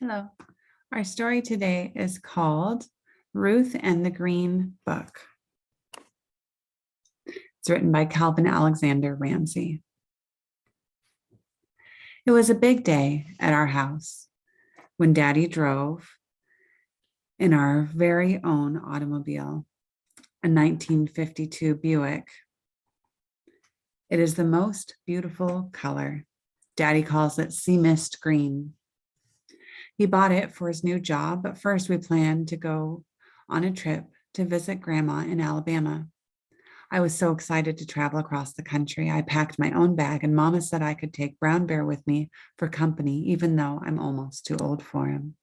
Hello. Our story today is called Ruth and the Green Book. It's written by Calvin Alexander Ramsey. It was a big day at our house when Daddy drove in our very own automobile, a 1952 Buick. It is the most beautiful color. Daddy calls it sea mist green. He bought it for his new job, but first we planned to go on a trip to visit grandma in Alabama. I was so excited to travel across the country. I packed my own bag and mama said I could take Brown Bear with me for company, even though I'm almost too old for him.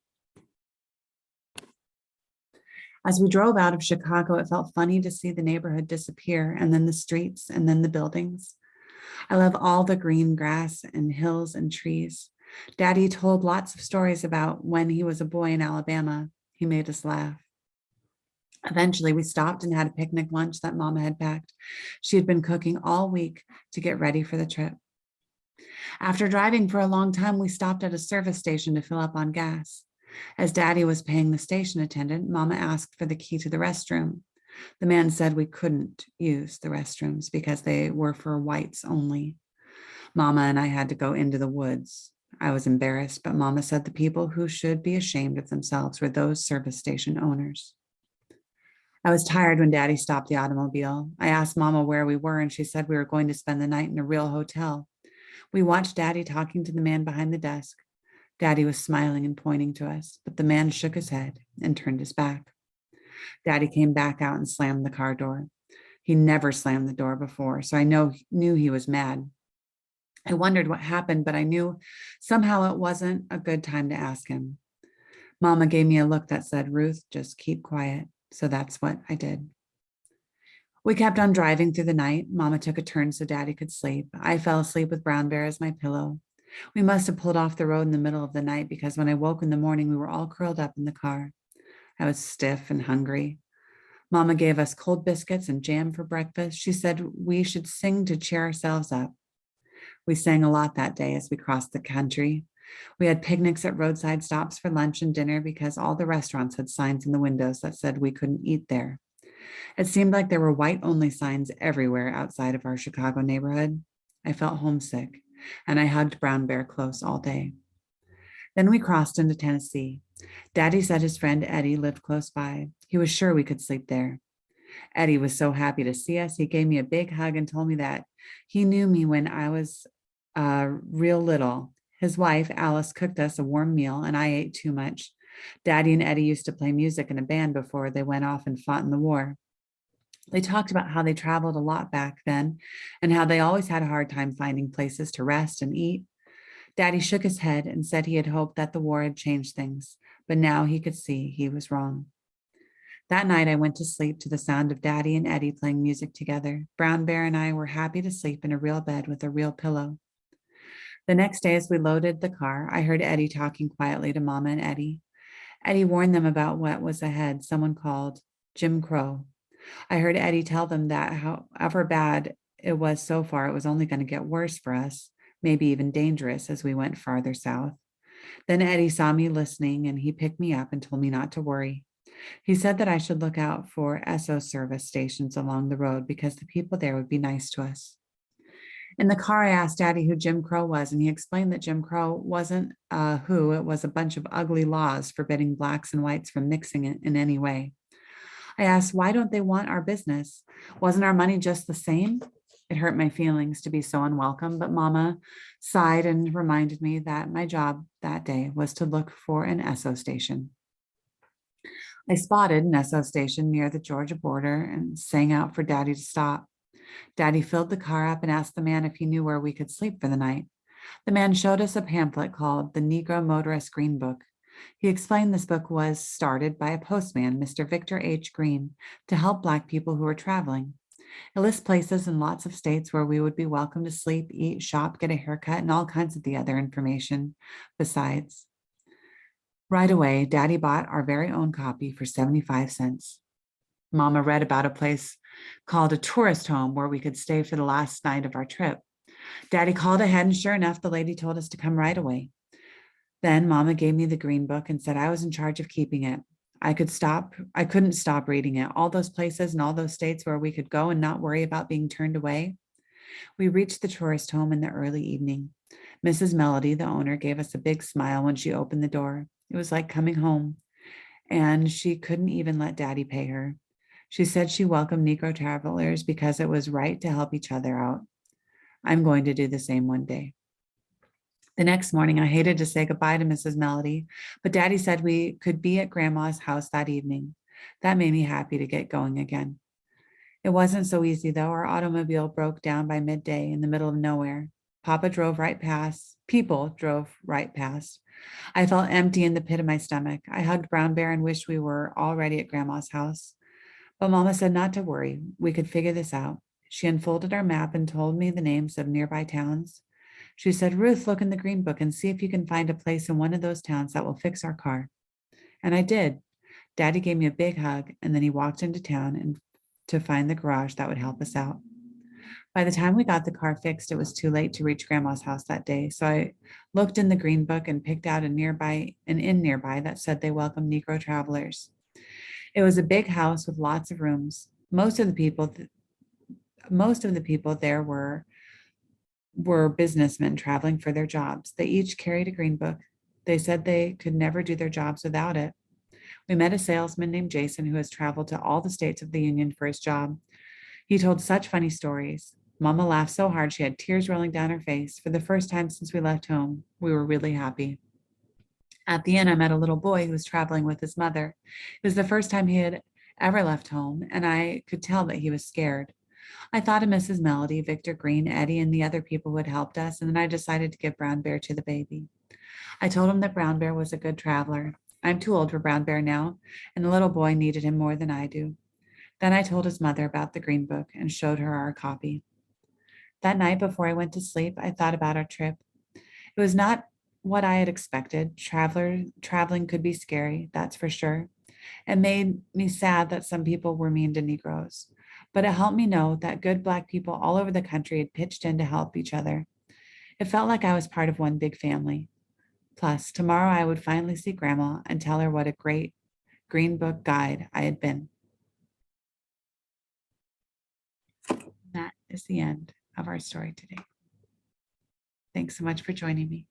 As we drove out of Chicago, it felt funny to see the neighborhood disappear and then the streets and then the buildings. I love all the green grass and hills and trees. Daddy told lots of stories about when he was a boy in Alabama. He made us laugh. Eventually, we stopped and had a picnic lunch that Mama had packed. She had been cooking all week to get ready for the trip. After driving for a long time, we stopped at a service station to fill up on gas. As Daddy was paying the station attendant, Mama asked for the key to the restroom. The man said we couldn't use the restrooms because they were for whites only. Mama and I had to go into the woods. I was embarrassed, but Mama said the people who should be ashamed of themselves were those service station owners. I was tired when daddy stopped the automobile. I asked mama where we were and she said we were going to spend the night in a real hotel. We watched daddy talking to the man behind the desk. Daddy was smiling and pointing to us, but the man shook his head and turned his back. Daddy came back out and slammed the car door. He never slammed the door before, so I know knew he was mad. I wondered what happened, but I knew somehow it wasn't a good time to ask him. Mama gave me a look that said, Ruth, just keep quiet. So that's what I did. We kept on driving through the night. Mama took a turn so daddy could sleep. I fell asleep with Brown Bear as my pillow. We must have pulled off the road in the middle of the night because when I woke in the morning, we were all curled up in the car. I was stiff and hungry. Mama gave us cold biscuits and jam for breakfast. She said we should sing to cheer ourselves up. We sang a lot that day as we crossed the country. We had picnics at roadside stops for lunch and dinner because all the restaurants had signs in the windows that said we couldn't eat there. It seemed like there were white only signs everywhere outside of our Chicago neighborhood. I felt homesick and I hugged Brown Bear close all day. Then we crossed into Tennessee. Daddy said his friend Eddie lived close by. He was sure we could sleep there. Eddie was so happy to see us. He gave me a big hug and told me that he knew me when I was uh, real little his wife, Alice, cooked us a warm meal and I ate too much. Daddy and Eddie used to play music in a band before they went off and fought in the war. They talked about how they traveled a lot back then and how they always had a hard time finding places to rest and eat. Daddy shook his head and said he had hoped that the war had changed things, but now he could see he was wrong. That night I went to sleep to the sound of Daddy and Eddie playing music together. Brown Bear and I were happy to sleep in a real bed with a real pillow. The next day, as we loaded the car, I heard Eddie talking quietly to Mama and Eddie. Eddie warned them about what was ahead, someone called Jim Crow. I heard Eddie tell them that however bad it was so far, it was only going to get worse for us, maybe even dangerous as we went farther south. Then Eddie saw me listening and he picked me up and told me not to worry. He said that I should look out for Esso service stations along the road because the people there would be nice to us. In the car, I asked Daddy who Jim Crow was, and he explained that Jim Crow wasn't uh, who, it was a bunch of ugly laws forbidding blacks and whites from mixing it in any way. I asked, why don't they want our business? Wasn't our money just the same? It hurt my feelings to be so unwelcome, but Mama sighed and reminded me that my job that day was to look for an Esso station. I spotted an Esso station near the Georgia border and sang out for Daddy to stop. Daddy filled the car up and asked the man if he knew where we could sleep for the night. The man showed us a pamphlet called the Negro Motorist Green Book. He explained this book was started by a postman, Mr. Victor H. Green, to help Black people who were traveling. It lists places in lots of states where we would be welcome to sleep, eat, shop, get a haircut, and all kinds of the other information besides. Right away, Daddy bought our very own copy for 75 cents. Mama read about a place called a tourist home where we could stay for the last night of our trip. Daddy called ahead and sure enough, the lady told us to come right away. Then mama gave me the green book and said I was in charge of keeping it. I could stop, I couldn't stop reading it. All those places and all those states where we could go and not worry about being turned away. We reached the tourist home in the early evening. Mrs. Melody, the owner, gave us a big smile when she opened the door. It was like coming home. And she couldn't even let daddy pay her. She said she welcomed Negro travelers because it was right to help each other out. I'm going to do the same one day. The next morning, I hated to say goodbye to Mrs. Melody, but Daddy said we could be at Grandma's house that evening. That made me happy to get going again. It wasn't so easy though. Our automobile broke down by midday in the middle of nowhere. Papa drove right past. People drove right past. I felt empty in the pit of my stomach. I hugged Brown Bear and wished we were already at Grandma's house. But Mama said not to worry. We could figure this out. She unfolded our map and told me the names of nearby towns. She said, Ruth, look in the green book and see if you can find a place in one of those towns that will fix our car. And I did. Daddy gave me a big hug and then he walked into town and to find the garage that would help us out. By the time we got the car fixed, it was too late to reach grandma's house that day. So I looked in the green book and picked out a nearby, an inn nearby that said they welcome Negro travelers. It was a big house with lots of rooms. Most of the people, most of the people there were were businessmen traveling for their jobs. They each carried a green book. They said they could never do their jobs without it. We met a salesman named Jason who has traveled to all the states of the Union for his job. He told such funny stories. Mama laughed so hard she had tears rolling down her face. For the first time since we left home, we were really happy. At the end, I met a little boy who was traveling with his mother. It was the first time he had ever left home, and I could tell that he was scared. I thought of Mrs. Melody, Victor Green, Eddie, and the other people who had helped us, and then I decided to give Brown Bear to the baby. I told him that Brown Bear was a good traveler. I'm too old for Brown Bear now, and the little boy needed him more than I do. Then I told his mother about the green book and showed her our copy. That night before I went to sleep, I thought about our trip. It was not what I had expected. Traveler, traveling could be scary, that's for sure. It made me sad that some people were mean to Negroes but it helped me know that good Black people all over the country had pitched in to help each other. It felt like I was part of one big family. Plus, tomorrow I would finally see Grandma and tell her what a great Green Book guide I had been. That is the end of our story today. Thanks so much for joining me.